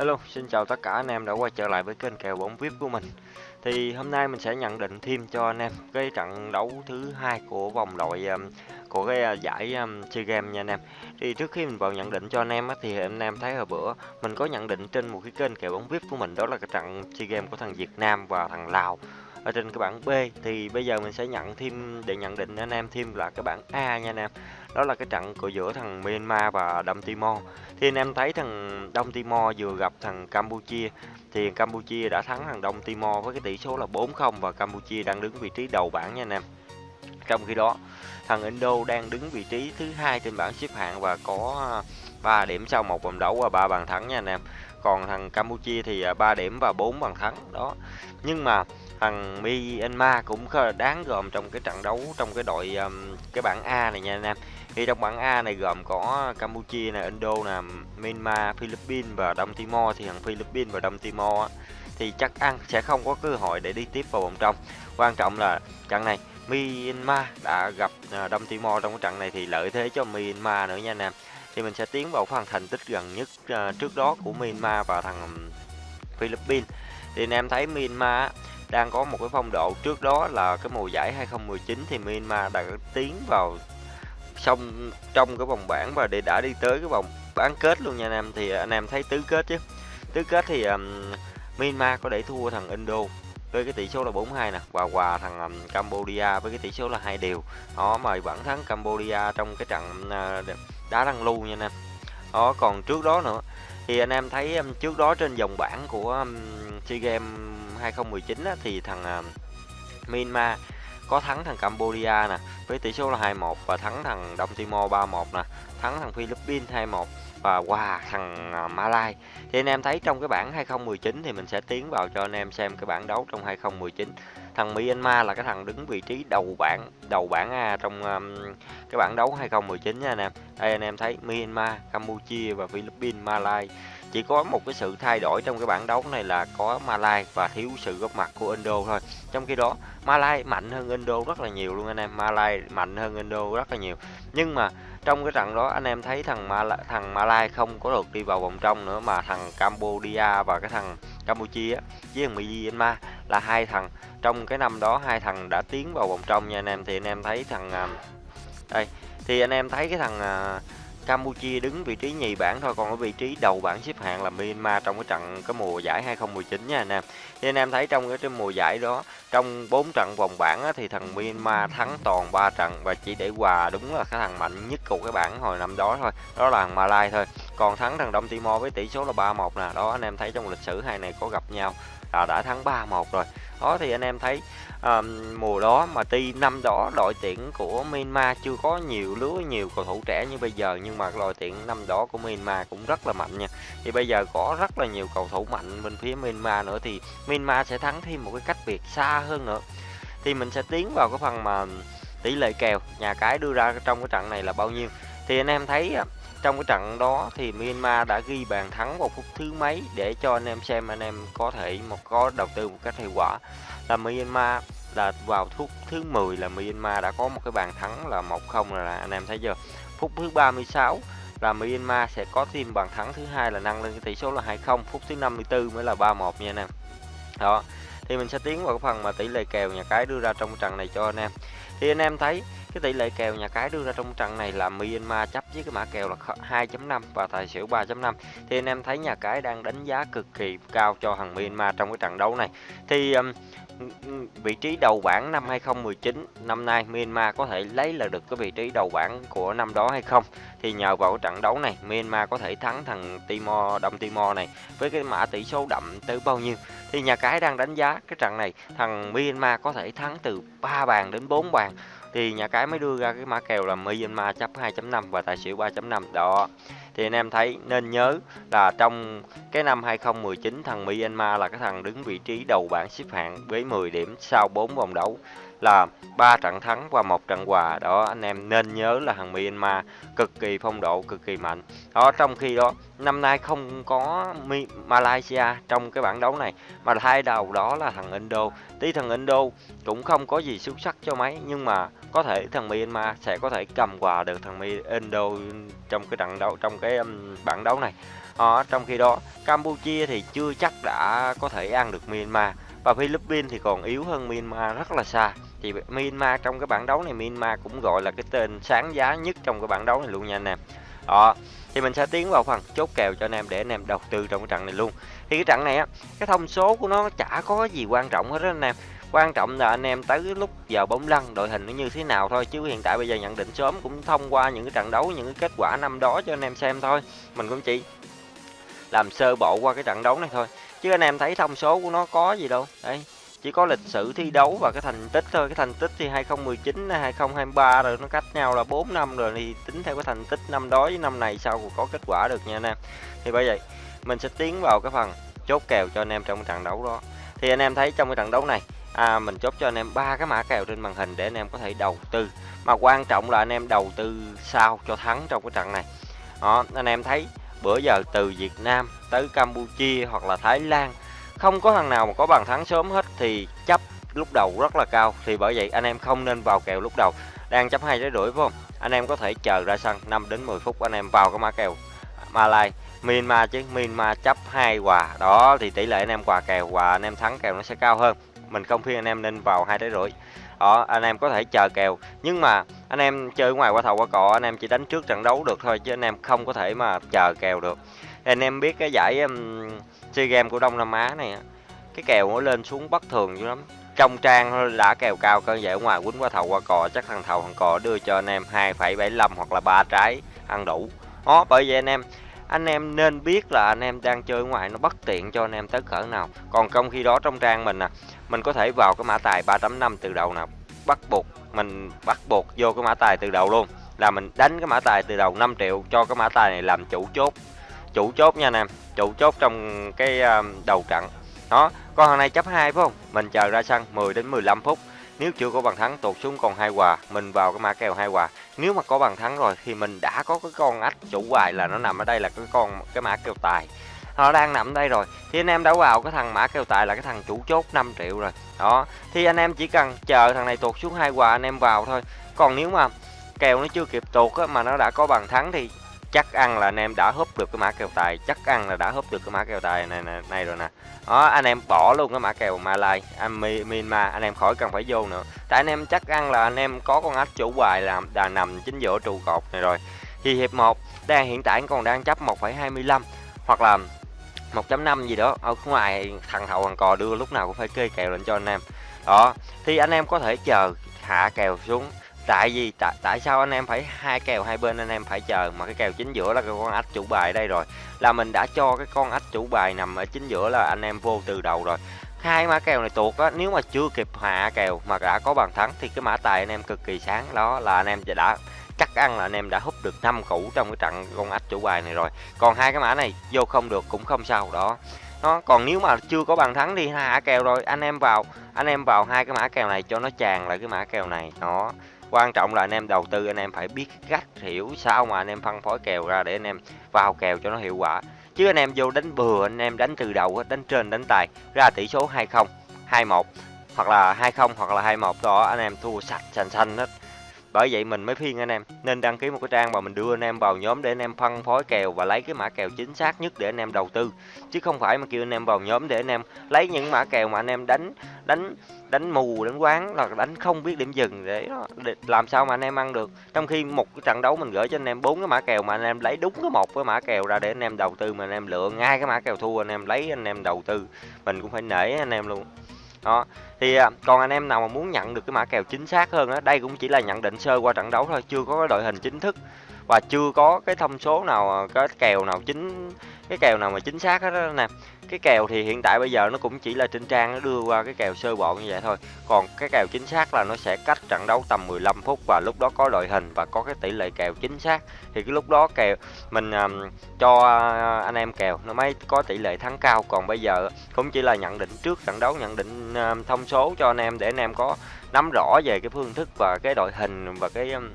Hello, xin chào tất cả anh em đã quay trở lại với kênh kèo bóng VIP của mình. Thì hôm nay mình sẽ nhận định thêm cho anh em cái trận đấu thứ hai của vòng loại um, của cái uh, giải um, SEA Games nha anh em. Thì trước khi mình vào nhận định cho anh em thì anh em thấy hồi bữa mình có nhận định trên một cái kênh kèo bóng VIP của mình đó là cái trận SEA Games của thằng Việt Nam và thằng Lào ở trên cái bảng B thì bây giờ mình sẽ nhận thêm, để nhận định anh em thêm là cái bảng A nha anh em. Đó là cái trận của giữa thằng Myanmar và Đông Timor. Thì anh em thấy thằng Đông Timor vừa gặp thằng Campuchia, thì Campuchia đã thắng thằng Đông Timor với cái tỷ số là 4-0 và Campuchia đang đứng vị trí đầu bảng nha anh em. Trong khi đó, thằng Indo đang đứng vị trí thứ hai trên bảng xếp hạng và có à, 3 điểm sau một vòng đấu và ba bàn thắng nha anh em. Còn thằng Campuchia thì à, 3 điểm và 4 bàn thắng, đó. Nhưng mà thằng Myanmar cũng đáng gồm trong cái trận đấu trong cái đội um, cái bảng A này nha anh em thì trong bảng A này gồm có Campuchia này, Indo nè, Myanmar, Philippines và Đông Timor thì thằng Philippines và Đông Timor á, thì chắc ăn sẽ không có cơ hội để đi tiếp vào vòng trong. Quan trọng là trận này Myanmar đã gặp à, Đông Timor trong cái trận này thì lợi thế cho Myanmar nữa nha anh em. Thì mình sẽ tiến vào phần thành tích gần nhất uh, trước đó của Myanmar và thằng um, Philippines. Thì anh em thấy Myanmar đang có một cái phong độ. Trước đó là cái mùa giải 2019 thì Myanmar đã tiến vào xong trong cái vòng bảng và để đã đi tới cái vòng bán kết luôn nha anh em. Thì anh em thấy tứ kết chứ. Tứ kết thì um, Myanmar có để thua thằng Indo với cái tỷ số là 4-2 nè và hòa thằng um, Cambodia với cái tỷ số là hai đều. Đó mà vẫn thắng Cambodia trong cái trận uh, đá đăng lưu nha anh em. Đó còn trước đó nữa thì anh em thấy um, trước đó trên dòng bảng của um, SEA Games 2019 á, thì thằng uh, Myanmar có thắng thằng Cambodia nè với tỷ số là 2-1 và thắng thằng Đông Timor 3-1 nè, thắng thằng Philippines 2-1 và wow, thằng uh, Malai. Thì anh em thấy trong cái bảng 2019 thì mình sẽ tiến vào cho anh em xem cái bảng đấu trong 2019. Thằng Myanmar là cái thằng đứng vị trí đầu bảng, đầu bảng A trong um, cái bảng đấu 2019 nha anh em. Đây anh em thấy Myanmar, Campuchia và Philippines, Malaysia chỉ có một cái sự thay đổi trong cái bảng đấu này là có Malai và thiếu sự góp mặt của Indo thôi. Trong khi đó Malai mạnh hơn Indo rất là nhiều luôn anh em. Malai mạnh hơn Indo rất là nhiều. Nhưng mà trong cái trận đó anh em thấy thằng Malai, thằng Malai không có được đi vào vòng trong nữa mà thằng Cambodia và cái thằng Campuchia với thằng Myanmar là hai thằng trong cái năm đó hai thằng đã tiến vào vòng trong nha anh em thì anh em thấy thằng à, đây thì anh em thấy cái thằng à, Campuchia đứng vị trí nhì bảng thôi còn ở vị trí đầu bảng xếp hạng là Myanmar trong cái trận cái mùa giải 2019 nha anh em. Thì anh em thấy trong cái, cái mùa giải đó trong 4 trận vòng bảng á, thì thằng Myanmar thắng toàn 3 trận và chỉ để hòa đúng là cái thằng mạnh nhất của cái bảng hồi năm đó thôi. Đó là thằng Malai thôi. Còn thắng thằng Đông Timor với tỷ số là 3-1 nè. Đó anh em thấy trong lịch sử hai này có gặp nhau là đã thắng 3-1 rồi. Đó thì anh em thấy à, mùa đó mà tuy năm đó đội tuyển của Myanmar chưa có nhiều lứa nhiều cầu thủ trẻ như bây giờ nhưng mà đội tuyển năm đó của Myanmar cũng rất là mạnh nha. Thì bây giờ có rất là nhiều cầu thủ mạnh bên phía Myanmar nữa thì Myanmar sẽ thắng thêm một cái cách biệt xa hơn nữa. Thì mình sẽ tiến vào cái phần mà tỷ lệ kèo nhà cái đưa ra trong cái trận này là bao nhiêu. Thì anh em thấy trong cái trận đó thì Myanmar đã ghi bàn thắng vào phút thứ mấy để cho anh em xem anh em có thể một có đầu tư một cách hiệu quả. Là Myanmar là vào phút thứ 10 là Myanmar đã có một cái bàn thắng là 1-0 là anh em thấy chưa? Phút thứ 36 là Myanmar sẽ có thêm bàn thắng thứ hai là nâng lên cái tỷ số là 2-0 phút thứ 54 mới là 3-1 nha anh em. Đó, thì mình sẽ tiến vào cái phần mà tỷ lệ kèo nhà cái đưa ra trong trận này cho anh em. Thì anh em thấy cái tỷ lệ kèo nhà cái đưa ra trong trận này là Myanmar chấp với cái mã kèo là 2.5 và tài xỉu 3.5 thì anh em thấy nhà cái đang đánh giá cực kỳ cao cho thằng Myanmar trong cái trận đấu này. Thì um, vị trí đầu bảng năm 2019 năm nay Myanmar có thể lấy là được cái vị trí đầu bảng của năm đó hay không? Thì nhờ vào trận đấu này Myanmar có thể thắng thằng Timor Đông Timor này với cái mã tỷ số đậm tới bao nhiêu? Thì nhà cái đang đánh giá cái trận này thằng Myanmar có thể thắng từ 3 bàn đến 4 bàn thì nhà cái mới đưa ra cái mã kèo là Myanmar chấp 2.5 và tài xỉu 3.5 đó thì anh em thấy nên nhớ là trong cái năm 2019 thằng Myanmar là cái thằng đứng vị trí đầu bảng xếp hạng với 10 điểm sau 4 vòng đấu là ba trận thắng và một trận hòa. Đó, anh em nên nhớ là thằng Myanmar cực kỳ phong độ, cực kỳ mạnh. Đó, trong khi đó, năm nay không có Malaysia trong cái bảng đấu này, mà hai đầu đó là thằng Indo. Tí thằng Indo cũng không có gì xuất sắc cho mấy, nhưng mà có thể thằng Myanmar sẽ có thể cầm hòa được thằng Indo trong cái trận đấu, trong cái bảng đấu này. À, trong khi đó Campuchia thì chưa chắc đã có thể ăn được Myanmar và Philippines thì còn yếu hơn Myanmar rất là xa. Thì Myanmar trong cái bảng đấu này Myanmar cũng gọi là cái tên sáng giá nhất trong cái bảng đấu này luôn nha anh em. Đó thì mình sẽ tiến vào phần chốt kèo cho anh em để anh em đầu tư trong cái trận này luôn. Thì cái trận này á cái thông số của nó chả có gì quan trọng hết đó anh em quan trọng là anh em tới lúc giờ bóng lăn, đội hình nó như thế nào thôi, chứ hiện tại bây giờ nhận định sớm cũng thông qua những cái trận đấu, những cái kết quả năm đó cho anh em xem thôi. Mình cũng chỉ làm sơ bộ qua cái trận đấu này thôi. Chứ anh em thấy thông số của nó có gì đâu. Đây chỉ có lịch sử thi đấu và cái thành tích thôi. Cái thành tích thì 2019 2023 rồi, nó cách nhau là 4 năm rồi, thì tính theo cái thành tích năm đó với năm này sao có kết quả được nha anh em. Thì bởi vậy, mình sẽ tiến vào cái phần chốt kèo cho anh em trong cái trận đấu đó. Thì anh em thấy trong cái trận đấu này à, mình chốt cho anh em ba cái mã kèo trên màn hình để anh em có thể đầu tư. Mà quan trọng là anh em đầu tư sao cho thắng trong cái trận này. Đó anh em thấy bữa giờ từ Việt Nam tới Campuchia hoặc là Thái Lan không có thằng nào mà có bàn thắng sớm hết thì chấp lúc đầu rất là cao. Thì bởi vậy anh em không nên vào kèo lúc đầu. Đang chấp hai trái rưỡi phải không? Anh em có thể chờ ra sân 5 đến 10 phút anh em vào cái mã kèo Malai. Myanmar chứ Myanmar chấp hai quà đó thì tỷ lệ anh em quà kèo và anh em thắng kèo nó sẽ cao hơn mình không khuyên anh em nên vào hai trái rưỡi. Đó anh em có thể chờ kèo. Nhưng mà anh em chơi ngoài qua thầu qua cọ anh em chỉ đánh trước trận đấu được thôi chứ anh em không có thể mà chờ kèo được. Anh em biết cái giải um, chơi game của Đông Nam Á này cái kèo nó lên xuống bất thường dữ lắm. Trong trang đã kèo cao cơ giải ở ngoài quýnh qua thầu qua cò chắc thằng thầu thằng cò đưa cho anh em 2,75 hoặc là ba trái ăn đủ. Đó bởi vậy anh em anh em nên biết là anh em đang chơi ngoài nó bất tiện cho anh em tới cỡ nào. Còn trong khi đó trong trang mình à mình có thể vào cái mã tài 3.5 từ đầu nào. Bắt buộc, mình bắt buộc vô cái mã tài từ đầu luôn. Là mình đánh cái mã tài từ đầu 5 triệu cho cái mã tài này làm chủ chốt. Chủ chốt nha anh em, chủ chốt trong cái à, đầu trận. Đó, con thằng này chấp hai phải không? Mình chờ ra sân 10 đến 15 phút nếu chưa có bàn thắng tụt xuống còn hai quà mình vào cái mã kèo hai quà nếu mà có bàn thắng rồi thì mình đã có cái con ách chủ bài là nó nằm ở đây là cái con cái mã kèo tài. Nó đang nằm đây rồi. Thì anh em đã vào cái thằng mã kèo tài là cái thằng chủ chốt 5 triệu rồi. Đó. Thì anh em chỉ cần chờ thằng này tụt xuống hai quà anh em vào thôi. Còn nếu mà kèo nó chưa kịp tụt á, mà nó đã có bàn thắng thì chắc ăn là anh em đã húp được cái mã kèo tài chắc ăn là đã húp được cái mã kèo tài này này, này rồi nè. Đó anh em bỏ luôn cái mã kèo Malai anh Myanmar anh em khỏi cần phải vô nữa. Tại anh em chắc ăn là anh em có con ách chủ bài làm đà nằm chính giữa trụ cột này rồi. Thì hiệp 1 đang hiện tại còn đang chấp 1,25 hoặc là 1.5 gì đó. Ở ngoài thằng hậu thằng cò đưa lúc nào cũng phải kê kèo lên cho anh em. Đó thì anh em có thể chờ hạ kèo xuống tại vì tại, tại sao anh em phải hai kèo hai bên anh em phải chờ mà cái kèo chính giữa là cái con ách chủ bài đây rồi. Là mình đã cho cái con ách chủ bài nằm ở chính giữa là anh em vô từ đầu rồi. Hai mã kèo này tuột á nếu mà chưa kịp hạ kèo mà đã có bàn thắng thì cái mã tài anh em cực kỳ sáng. Đó là anh em đã chắc ăn là anh em đã hút được năm củ trong cái trận con ách chủ bài này rồi. Còn hai cái mã này vô không được cũng không sao. Đó. Nó còn nếu mà chưa có bàn thắng đi hạ kèo rồi anh em vào anh em vào hai cái mã kèo này cho nó tràn lại cái mã kèo này. Đó quan trọng là anh em đầu tư, anh em phải biết cách hiểu sao mà anh em phân phối kèo ra để anh em vào kèo cho nó hiệu quả. Chứ anh em vô đánh bừa, anh em đánh từ đầu đánh trên, đánh tài ra tỷ số 20 21 hoặc là 20 hoặc là 21 đó, anh em thua sạch, sành xanh hết bởi vậy mình mới khuyên anh em nên đăng ký một cái trang mà mình đưa anh em vào nhóm để anh em phân phối kèo và lấy cái mã kèo chính xác nhất để anh em đầu tư chứ không phải mà kêu anh em vào nhóm để anh em lấy những mã kèo mà anh em đánh đánh đánh mù đánh quán là đánh không biết điểm dừng để, để làm sao mà anh em ăn được trong khi một cái trận đấu mình gửi cho anh em bốn cái mã kèo mà anh em lấy đúng cái một cái mã kèo ra để anh em đầu tư mà anh em lựa ngay cái mã kèo thua anh em lấy anh em đầu tư mình cũng phải nể anh em luôn đó. Thì à, còn anh em nào mà muốn nhận được cái mã kèo chính xác hơn á, đây cũng chỉ là nhận định sơ qua trận đấu thôi, chưa có cái đội hình chính thức và chưa có cái thông số nào à, cái kèo nào chính cái kèo nào mà chính xác hết đó nè. Cái kèo thì hiện tại bây giờ nó cũng chỉ là trên trang nó đưa qua cái kèo sơ bộ như vậy thôi. Còn cái kèo chính xác là nó sẽ cách trận đấu tầm 15 phút và lúc đó có đội hình và có cái tỷ lệ kèo chính xác. Thì cái lúc đó kèo mình um, cho uh, anh em kèo nó mới có tỷ lệ thắng cao. Còn bây giờ cũng chỉ là nhận định trước trận đấu nhận định um, thông số cho anh em để anh em có nắm rõ về cái phương thức và cái đội hình và cái um,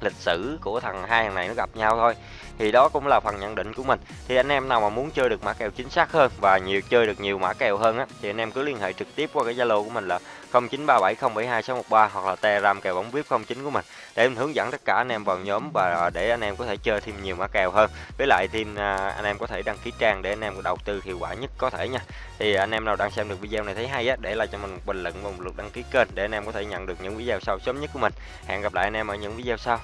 lịch sử của thằng hai thằng này nó gặp nhau thôi thì đó cũng là phần nhận định của mình. Thì anh em nào mà muốn chơi được mã kèo chính xác hơn và nhiều, chơi được nhiều mã kèo hơn á, thì anh em cứ liên hệ trực tiếp qua cái zalo của mình là 0937072613 hoặc là telegram kèo bóng vip 09 của mình. Để mình hướng dẫn tất cả anh em vào nhóm và để anh em có thể chơi thêm nhiều mã kèo hơn. Với lại thêm à, anh em có thể đăng ký trang để anh em đầu tư hiệu quả nhất có thể nha. Thì anh em nào đang xem được video này thấy hay á, để lại cho mình một bình luận và một lượt đăng ký kênh để anh em có thể nhận được những video sau sớm nhất của mình. Hẹn gặp lại anh em ở những video sau.